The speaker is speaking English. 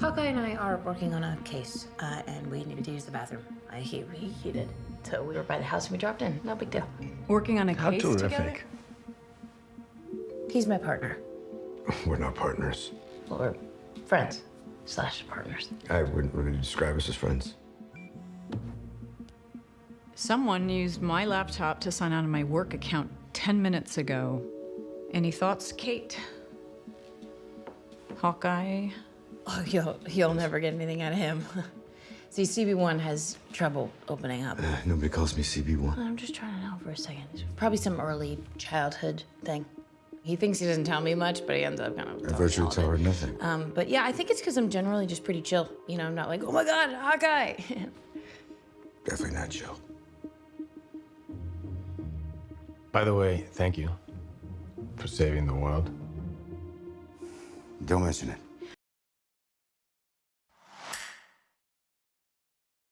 Hawkeye and I are working on a case, uh, and we needed to use the bathroom. Uh, he reheated. So we were by the house and we dropped in. No big deal. Working on a How case terrific. together? He's my partner. We're not partners. Well, we're friends slash partners. I wouldn't really describe us as friends. Someone used my laptop to sign out of my work account 10 minutes ago. Any thoughts, Kate? Hawkeye? Oh, you'll, you'll never get anything out of him. See, CB1 has trouble opening up. Uh, nobody calls me CB1. I'm just trying to know for a second. It's probably some early childhood thing. He thinks he doesn't tell me much, but he ends up kind of. I telling me virtually tell her nothing. Um, but yeah, I think it's because I'm generally just pretty chill. You know, I'm not like, oh my god, Hawkeye. Definitely not chill. By the way, thank you for saving the world. Don't mention it.